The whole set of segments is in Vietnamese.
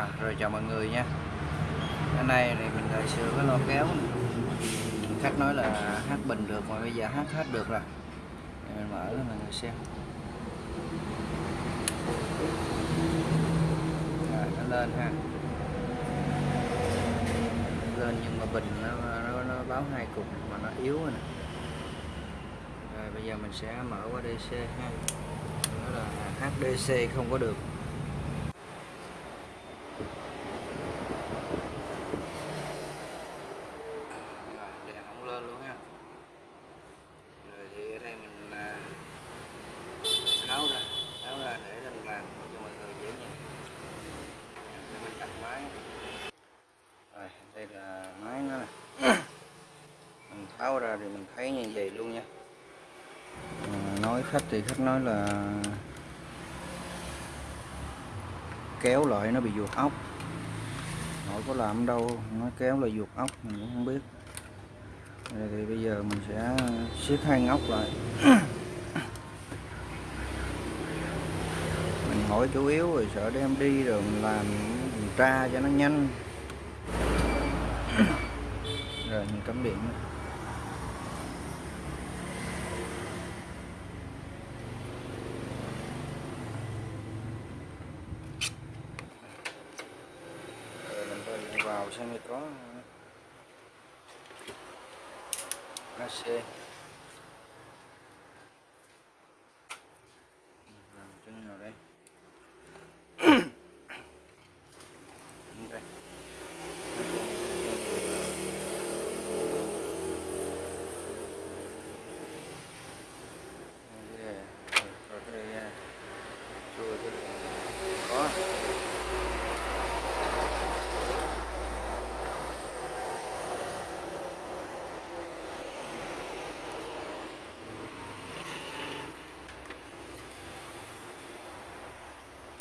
À, rồi chào mọi người nha. Cái này thì mình lại sửa cái lo kéo. Khách nói là hát bình được mà bây giờ hát hết được rồi. Thì Mình mở cho mọi người xem. Rồi nó lên ha. Lên nhưng mà bình nó, nó, nó báo hai cục mà nó yếu rồi nè. Rồi bây giờ mình sẽ mở qua DC ha. Đó là HDC không có được Rồi, đèn không lên luôn ha rồi thì ở đây mình à, tháo ra tháo ra để mình làm cho mọi người dễ nhìn để mình đặt máy rồi đây là máy nó nè. Mình tháo ra thì mình thấy như vậy luôn nha. Ờ, nói khách thì khách nói là kéo lại nó bị ruột ốc. Hỏi có làm đâu nó kéo là ruột ốc, mình cũng không biết. Đây thì bây giờ mình sẽ siết hai ngóc lại. Mình hỏi chủ yếu rồi sợ đem đi rồi mình làm mình tra cho nó nhanh rồi mình cắm điện rồi mình phải vào xem có AC Làm chân nào đây đây Đây, rồi cái đây à, chua cái có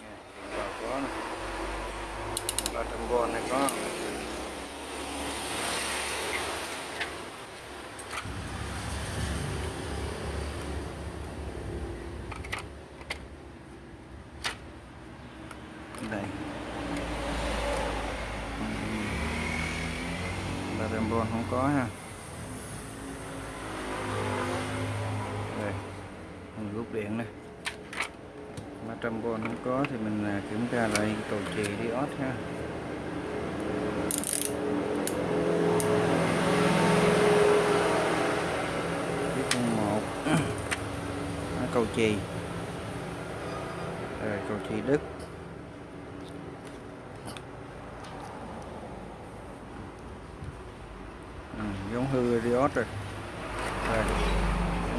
Nè, điện vào có nè ba đó đây. Ba trăm v không có ha. Đây. Mình rút điện này 300V không có thì mình à, kiểm tra lại cầu chì diode ha chiếc con một đó, rồi cầu chì đứt ừ, giống hư Riot rồi. Rồi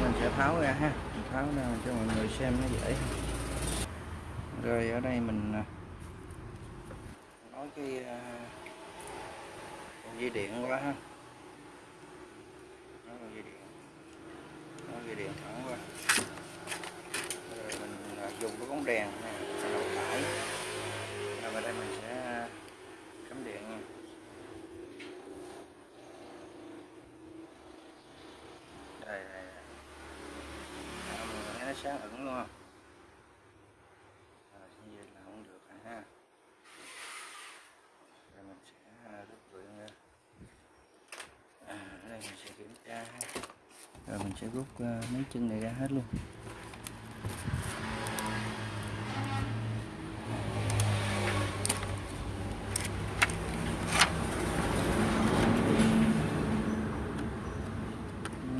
mình sẽ tháo ra ha. Mình tháo ra cho mọi người xem nó dễ rồi ở đây mình à, nói cái à, dây điện qua ha. Nói dây điện. Nói dây điện thẳng qua mình à, dùng cái bóng đèn này đầu tải. Rồi vào đây mình sẽ à, cắm điện nha. Đây đây, đây. Mình thấy nó sáng ẩn luôn không? Rồi như vậy là không được rồi ha. Rồi mình sẽ à, rút điện ra. À, đây mình sẽ kiểm tra. Rồi mình sẽ rút uh, mấy chân này ra hết luôn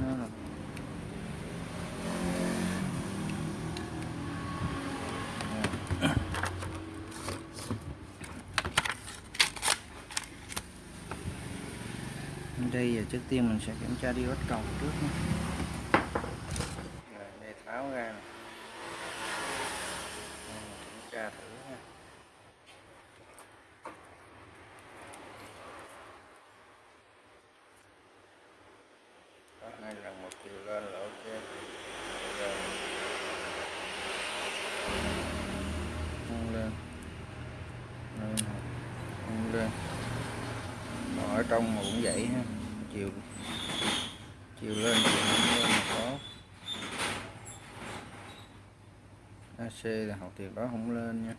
Nó là đây giờ trước tiên mình sẽ kiểm tra diode cầu trước nha. rồi đây tháo ra mình kiểm tra thử ha có hai lần một chiều lên là ok. Rồi không lên. Lên không lên. Ở trong mà cũng vậy ha chiều chiều lên chiều không lên có. AC là học tiệc đó không lên nha.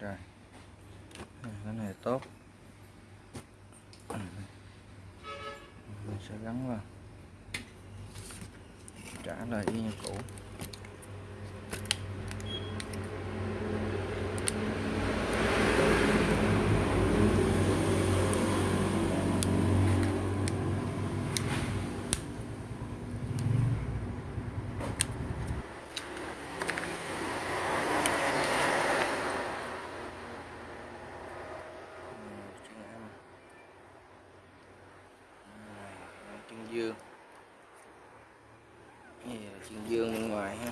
Rồi. Cái này tốt. Mình sẽ gắn vào. Trả lời y như cũ chân em Này, chân dương. Cái này là chân dương bên ngoài ha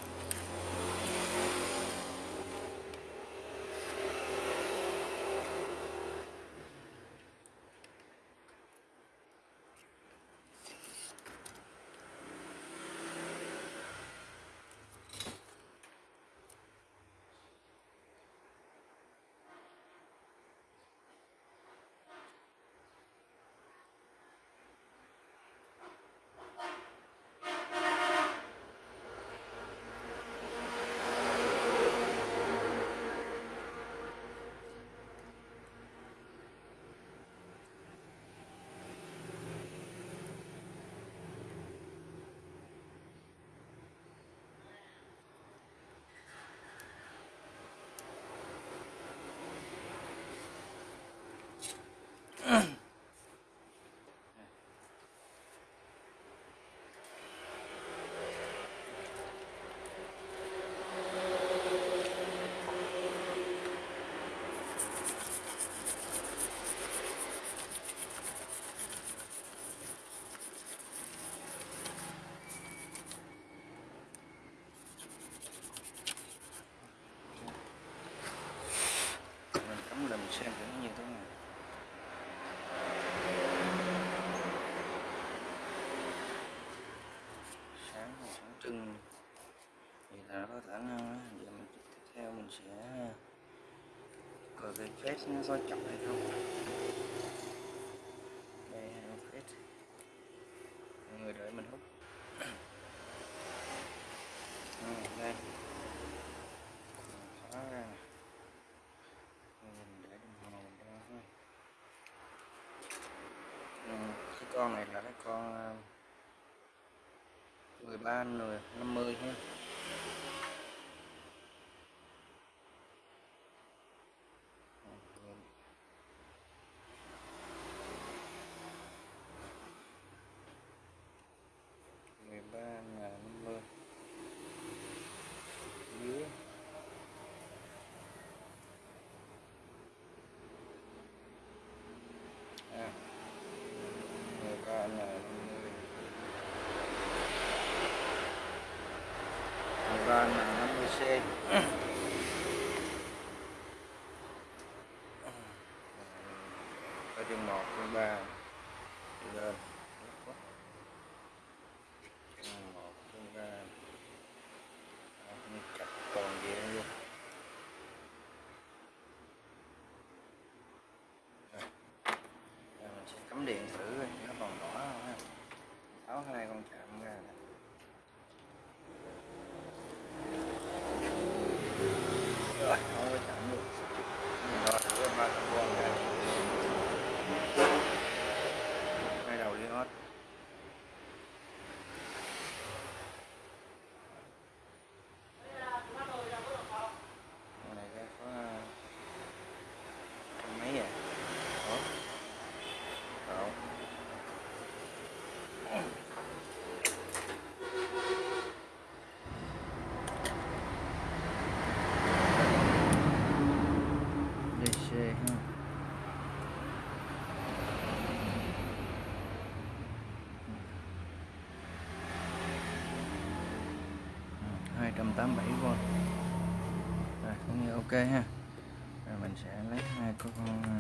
mình cắm lên mình xem thử như thế nào. Sáng sáng trưng. Thì là có khả năng giờ mình tiếp theo mình sẽ coi cái phết nó có chậm hay không. Đây là phết. Người đợi mình hút à, đây khóa ra nè mình để đồng hồ mình ra thôi ừ, cái con này là cái con 13 người 50 ha. Mm. Ha. Rồi mình sẽ lấy hai con ờ,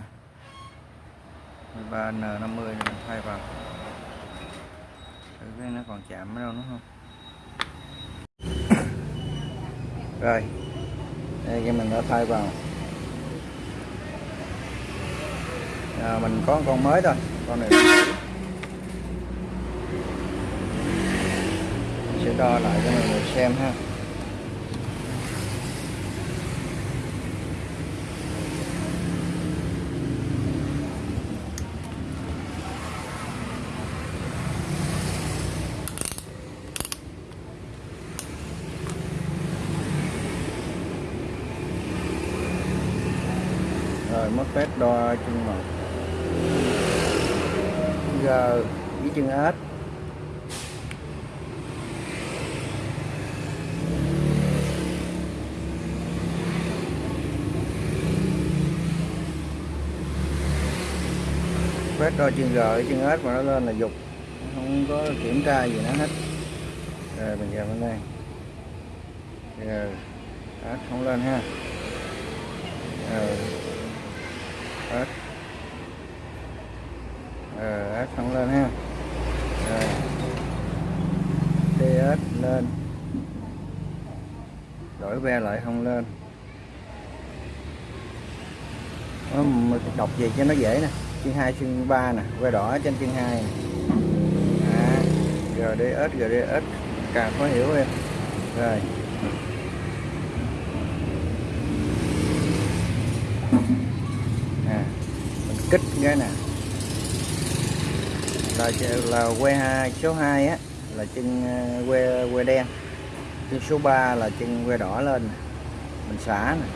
13 N50 mình thay vào. Thử cái nó còn chạm ở đâu nữa không? Rồi. Đây cái mình đã thay vào. À, mình có con mới thôi con này. Mình sẽ đo lại cho mọi người xem ha rồi mất phép đo chân một g với chân ếch phép đo chân g với chân ếch mà nó lên là dục. Không có kiểm tra gì nó hết. Rồi, mình giờ bên đây. Giờ ếch không lên ha. Rồi ếch ờ ếch không lên ha rồi đi ếch lên đổi ve lại không lên. Đó, đọc gì cho nó dễ nè. Chân 2 chân 3 nè que đỏ trên chân 2 à, GDS GDS càng khó hiểu em. Rồi. À, mình kích cái nè. Là là que hai số 2 á là chân à, que que đen chân số 3 là chân que đỏ lên. Mình xả nè.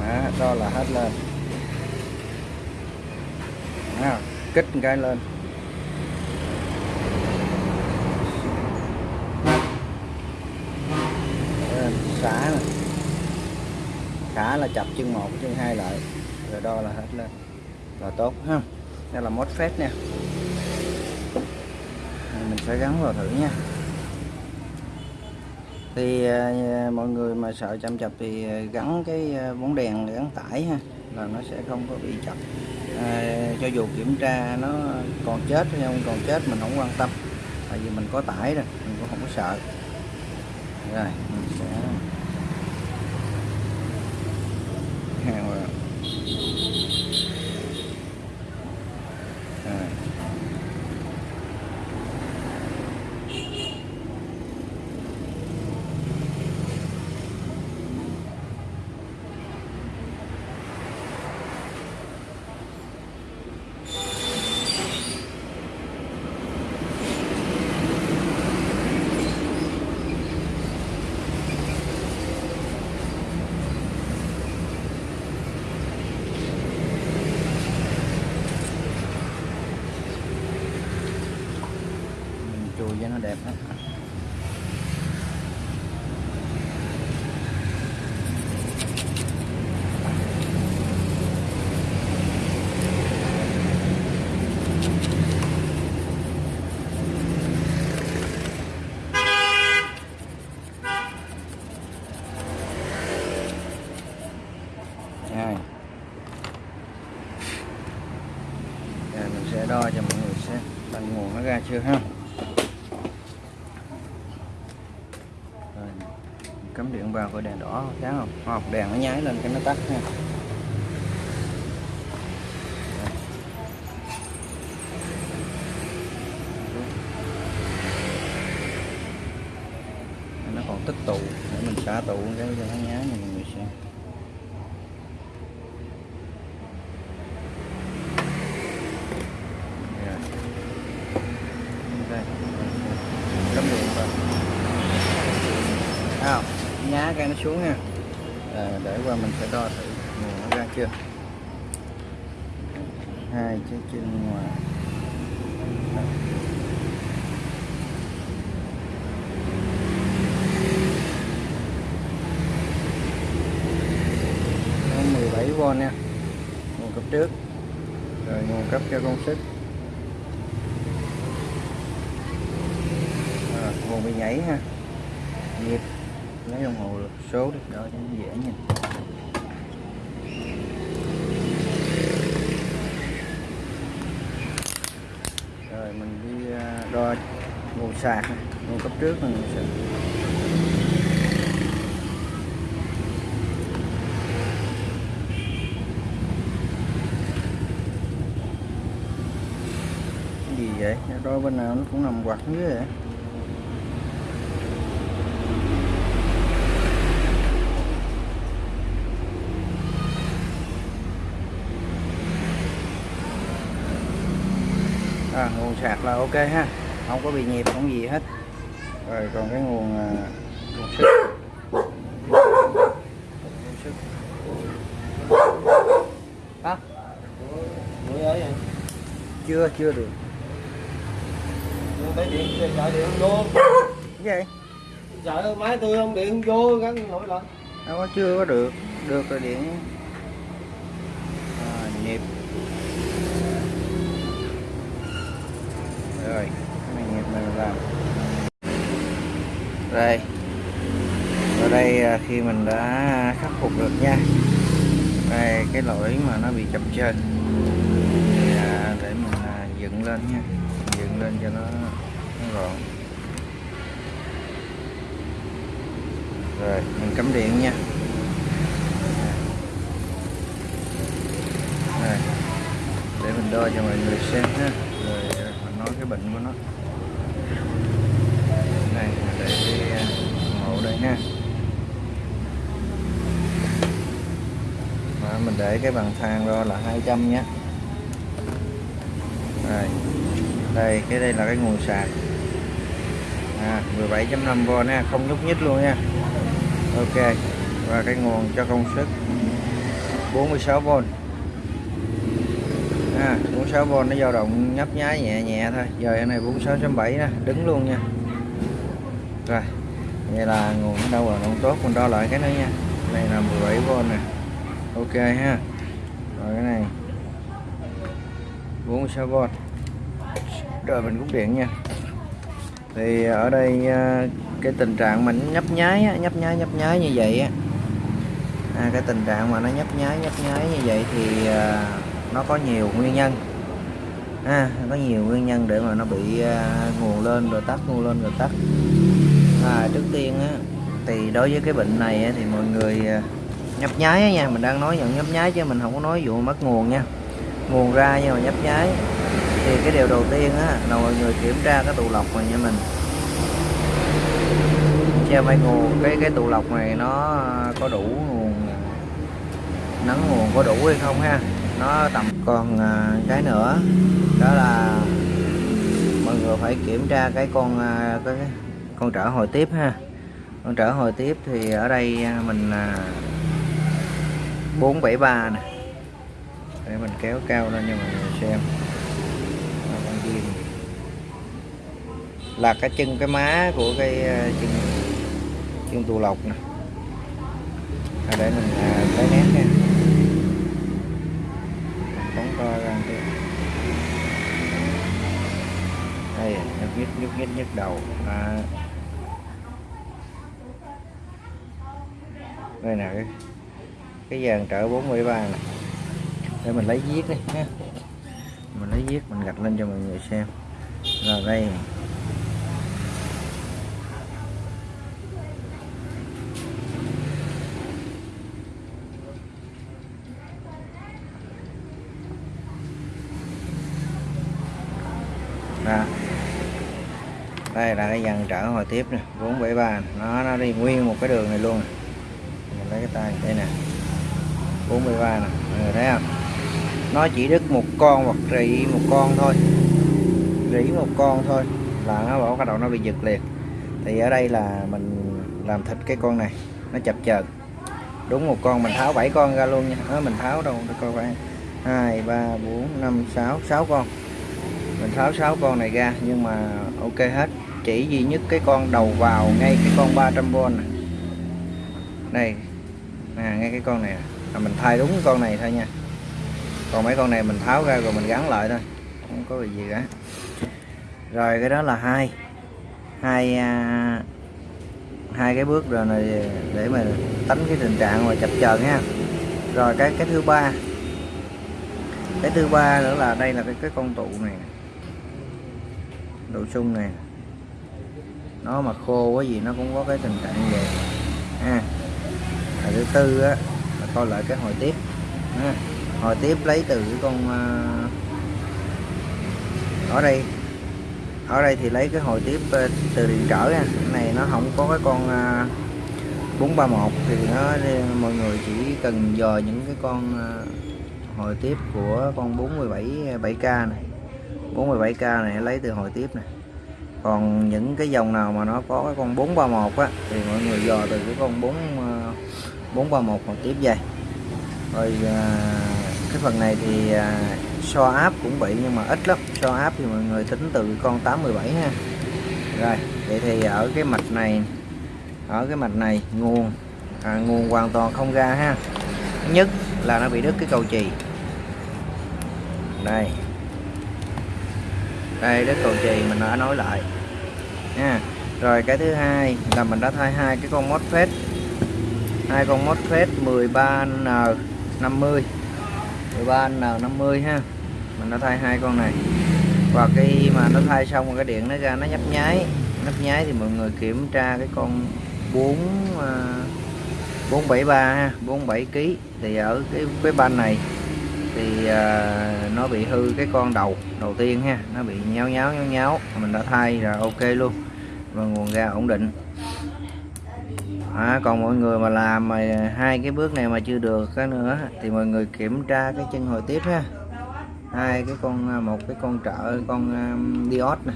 Đó, đó là hết lên. Đó, kích cái lên. Xả nè. Xả là chập chân một chân hai lại. Rồi đo là hết lên. Là tốt ha. Đây là mốt phép nha sẽ gắn vào thử nha. Thì à, mọi người mà sợ chậm chập thì à, gắn cái à, bóng đèn để gắn tải ha là nó sẽ không có bị chập. À, cho dù kiểm tra nó còn chết hay không còn chết mình không quan tâm tại vì mình có tải rồi mình cũng không có sợ. Rồi mình sẽ hàng vào rồi. mình chùi cho nó đẹp đó. Mình sẽ đo cho mọi người xem bằng nguồn nó ra chưa ha rồi cắm điện vào coi đèn đỏ sáng không hoặc đèn nó nháy lên cái nó tắt nha. Nó còn tích tụ, để mình xả tụ cái cho nó nháy mình mọi người xem Rồi. đây cắm điện vào Thấy không nhá cái nó xuống nha. À, để qua mình sẽ đo thử nguồn nó ra chưa? Hai chiếc chân ngoài. Đó. 17V nha. Nguồn cấp trước. Rồi nguồn cấp cho công suất. À, nguồn bị nhảy ha. Nhịp lấy đồng hồ số để đo cho nó dễ nhìn. Rồi, mình đi à, đo nguồn sạc nguồn cấp trước mình sẽ cái gì vậy? Đo bên nào nó cũng nằm quặt dưới vậy. sạc là ok ha. Không có bị nhịp không gì hết. Rồi còn cái nguồn à, nguồn sức. Nguồn sức. Chưa chưa được. Tới điện chạy điện vô. Cái gì? chạy máy tôi không điện vô cái, nổi lên đâu có chưa có được. Được rồi điện. Đây. Ở đây à, khi mình đã khắc phục được nha. Đây cái lỗi mà nó bị chập chờn. À, để mình à, dựng lên nha. Dựng lên cho nó, nó gọn. Rồi mình cắm điện nha. Rồi, để mình đo cho mọi người xem ha. Rồi mình nói cái bệnh của nó để à, cái hộ đây nha Và mình để cái bàn thang đo là 200 nhé. Đây đây cái đây là cái nguồn sạc à, 17.5V nha không nhúc nhích luôn nha. Ok và cái nguồn cho công suất 46V à, 46V nó dao động nhấp nháy nhẹ nhẹ thôi. Giờ này 46.7 nè đứng luôn nha rồi vậy là nguồn nó đâu rồi không tốt mình đo lại cái nữa nha. Này là 17V nè. Ok ha. Rồi cái này. 46V rồi mình cũng điện nha. Thì ở đây à, cái tình trạng mình nhấp nháy nhấp nháy nhấp nháy như vậy á. À, cái tình trạng mà nó nhấp nháy nhấp nháy như vậy thì à, nó có nhiều nguyên nhân. À, có nhiều nguyên nhân để mà nó bị à, nguồn lên rồi tắt nguồn lên rồi tắt à, trước tiên á thì đối với cái bệnh này á, thì mọi người à, nhấp nháy á nha mình đang nói nhận nhấp nháy chứ mình không có nói vụ mất nguồn nha. Nguồn ra nhưng mà nhấp nháy. Thì cái điều đầu tiên á là mọi người kiểm tra cái tụ lọc này nha mình. Xem phải nguồn cái cái tụ lọc này nó à, có đủ nguồn nắng nguồn có đủ hay không ha? Nó tầm còn à, cái nữa. Đó là mọi người phải kiểm tra cái con cái, cái con trở hồi tiếp ha. Con trở hồi tiếp thì ở đây à, mình à, 473 nè. Để mình kéo cao lên cho mọi người xem. Con diêm. là cái chân cái má của cái à, chân chân tù lộc nè. À, để mình lấy nét nha phóng to ra một tí đây nhức nhức nhức nhức nhức đầu. À. đây nè, cái cái dàn trợ 43 này để mình lấy viết đi ha mình lấy viết, mình gạch lên cho mọi người xem. Rồi đây đó đây dần trở hồi tiếp nè 473 nó nó đi nguyên một cái đường này luôn. Nè. mình lấy cái tay đây nè. 43 nè. Mọi người thấy không? Nó chỉ đứt một con hoặc rỉ một con thôi. Rỉ một con thôi là nó bỏ cái đầu nó bị giật liền. Thì ở đây là mình làm thịt cái con này nó chập chờn. Đúng một con mình tháo 7 con ra luôn nha. Đó, mình tháo đâu được coi bạn 2 3 4 5 6 6 con. Mình tháo 6 con này ra nhưng mà ok hết chỉ duy nhất cái con đầu vào ngay cái con 300V này đây nè ngay cái con này là mình thay đúng con này thôi nha. Còn mấy con này mình tháo ra rồi mình gắn lại thôi. Không có gì cả. Rồi cái đó là hai. Hai à, hai cái bước rồi này để mà tránh cái tình trạng mà chập chờn ha. Rồi cái cái thứ ba. Cái thứ ba nữa là đây là cái cái con tụ này đồ sung này nó mà khô quá gì nó cũng có cái tình trạng về ha. À, thứ tư á là coi lại cái hồi tiếp. Ha. hồi tiếp lấy từ cái con à, ở đây. Ở đây thì lấy cái hồi tiếp ờ, từ điện trở nha. Cái này nó không có cái con ờ, à, 431 thì nó mọi người chỉ cần dò những cái con à, hồi tiếp của con 47 7k này. 47k này lấy từ hồi tiếp này còn những cái dòng nào mà nó có cái con 431 á thì mọi người dò từ cái con 4 431 còn tiếp về. Rồi ờ, cái phần này thì ờ, so áp cũng bị nhưng mà ít lắm. So áp thì mọi người tính từ con 817 ha. Rồi vậy thì ở cái mạch này ở cái mạch này nguồn à, nguồn hoàn toàn không ra ha. Nhất là nó bị đứt cái cầu chì. Đây đây đất cầu chì mình đã nói lại. Nha. Rồi, cái thứ hai là mình đã thay hai cái con MOSFET hai con MOSFET 13N 50 13N 50 ha. Mình đã thay hai con này. Và khi mà nó thay xong rồi cái điện nó ra, nó nhấp nháy. Nhấp nháy thì mọi người kiểm tra cái con 4 473 à, ha 47 kg thì ở cái cái ban này thì à, nó bị hư cái con đầu đầu tiên ha nó bị nháo nháo nháo nháo mình đã thay rồi ok luôn và nguồn ra ổn định. À, còn mọi người mà làm mà hai cái bước này mà chưa được cái nữa thì mọi người kiểm tra cái chân hồi tiếp ha. Hai cái con à, một cái con trợ con à, um, diode nè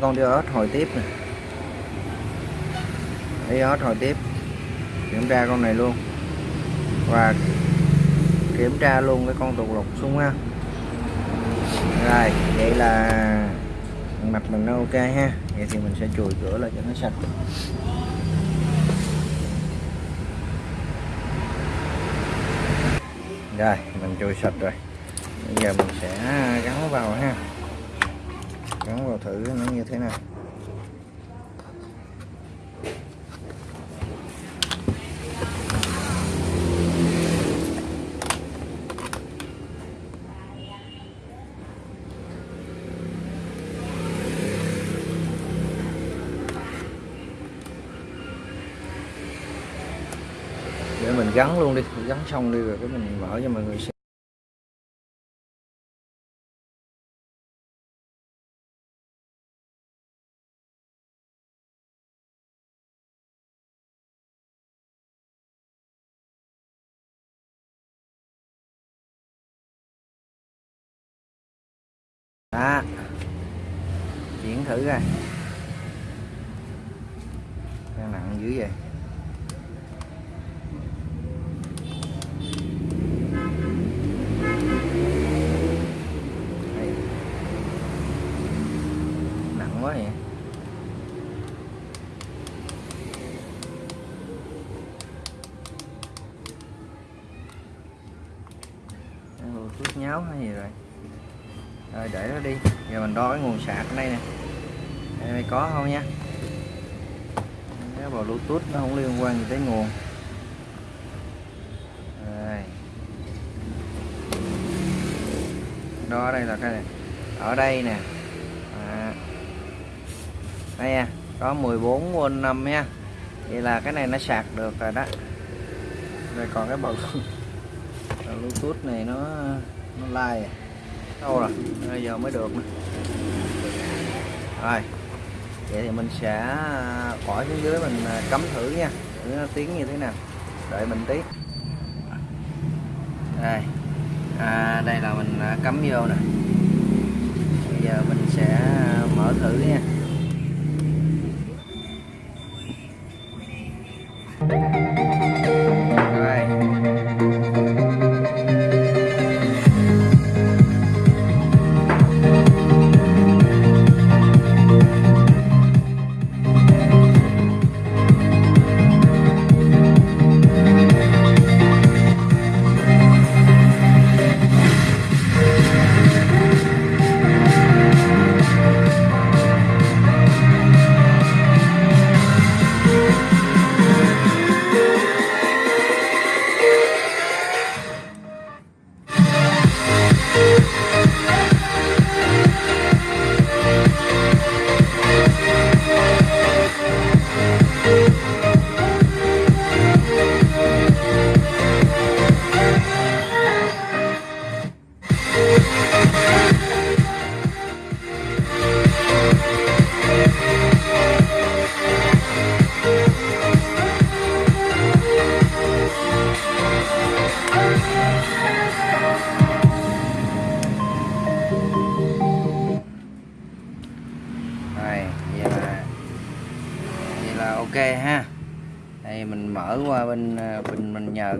con diode hồi tiếp nè. Diode hồi tiếp kiểm tra con này luôn. Và kiểm tra luôn cái con tuột lục xuống ha. Rồi, vậy là mặt mình nó ok ha. Vậy thì mình sẽ chùi cửa lại cho nó sạch. Rồi, mình chùi sạch rồi. Bây giờ mình sẽ gắn vào ha. Gắn vào thử nó như thế nào để mình gắn luôn đi, gắn xong đi rồi cái mình mở cho mọi người xem. Đó. Chuyển thử coi. Đang nặng dữ vậy Đây. nặng quá vậy chút nháo hay gì rồi rồi để nó đi giờ mình đo cái nguồn sạc ở đây nè. Đây mày có không nha? Cái vào bluetooth nó không liên quan gì tới nguồn. Đây. đo ở đây là cái này. Ở đây nè. À. đây nha, có 14V 5 nha. Vậy là cái này nó sạc được rồi đó. Rồi còn cái bầu bluetooth này nó nó like à. đâu rồi? Bây giờ mới được nữa rồi. Vậy thì mình sẽ à, bỏ xuống dưới mình à, cắm thử nha. Thử nó tiếng như thế nào. Đợi mình tí. Đây. À, đây là mình à, cắm vô nè. Bây giờ mình sẽ mở thử nha. rồi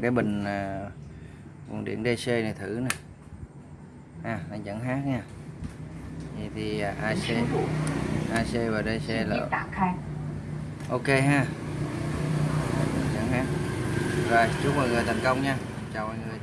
cái bình à, nguồn điện DC này thử nè. À, anh dẫn hát nha. Vậy thì à, AC AC và DC là ok ha. Dẫn hát. Rồi chúc mọi người thành công nha. Chào mọi người.